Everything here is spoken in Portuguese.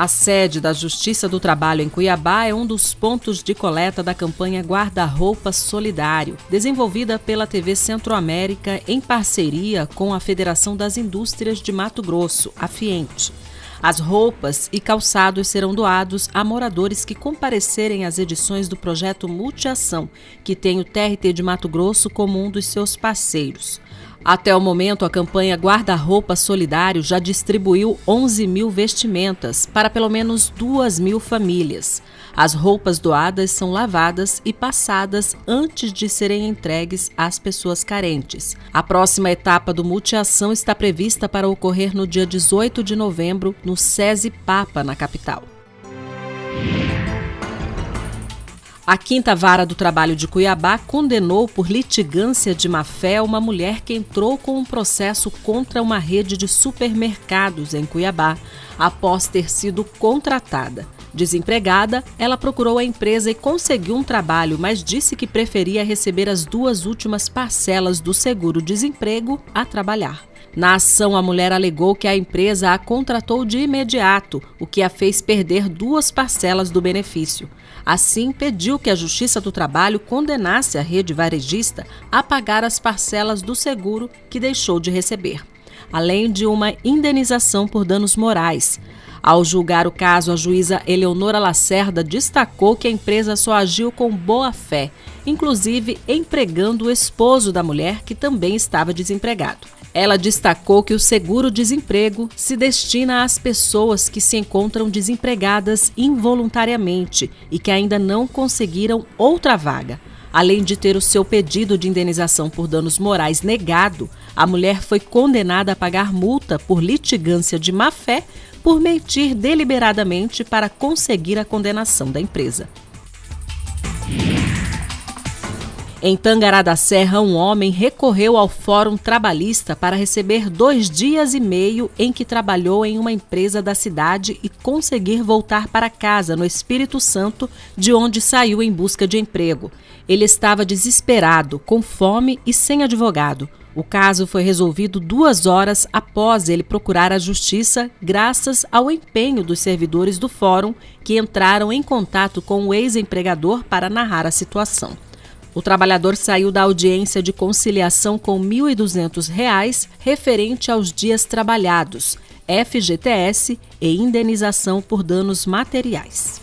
A sede da Justiça do Trabalho em Cuiabá é um dos pontos de coleta da campanha Guarda-Roupa Solidário, desenvolvida pela TV Centro-América em parceria com a Federação das Indústrias de Mato Grosso, a FIENTE. As roupas e calçados serão doados a moradores que comparecerem às edições do projeto Multiação, que tem o TRT de Mato Grosso como um dos seus parceiros. Até o momento, a campanha Guarda-Roupa Solidário já distribuiu 11 mil vestimentas para pelo menos 2 mil famílias. As roupas doadas são lavadas e passadas antes de serem entregues às pessoas carentes. A próxima etapa do Multiação está prevista para ocorrer no dia 18 de novembro, no SESI Papa, na capital. A Quinta Vara do Trabalho de Cuiabá condenou por litigância de má-fé uma mulher que entrou com um processo contra uma rede de supermercados em Cuiabá, após ter sido contratada. Desempregada, ela procurou a empresa e conseguiu um trabalho, mas disse que preferia receber as duas últimas parcelas do seguro-desemprego a trabalhar. Na ação, a mulher alegou que a empresa a contratou de imediato, o que a fez perder duas parcelas do benefício. Assim, pediu que a Justiça do Trabalho condenasse a rede varejista a pagar as parcelas do seguro que deixou de receber, além de uma indenização por danos morais. Ao julgar o caso, a juíza Eleonora Lacerda destacou que a empresa só agiu com boa fé, inclusive empregando o esposo da mulher, que também estava desempregado. Ela destacou que o seguro-desemprego se destina às pessoas que se encontram desempregadas involuntariamente e que ainda não conseguiram outra vaga. Além de ter o seu pedido de indenização por danos morais negado, a mulher foi condenada a pagar multa por litigância de má-fé por mentir deliberadamente para conseguir a condenação da empresa. Em Tangará da Serra, um homem recorreu ao Fórum Trabalhista para receber dois dias e meio em que trabalhou em uma empresa da cidade e conseguir voltar para casa, no Espírito Santo, de onde saiu em busca de emprego. Ele estava desesperado, com fome e sem advogado. O caso foi resolvido duas horas após ele procurar a justiça, graças ao empenho dos servidores do fórum que entraram em contato com o ex-empregador para narrar a situação. O trabalhador saiu da audiência de conciliação com R$ 1.200 referente aos dias trabalhados, FGTS e indenização por danos materiais.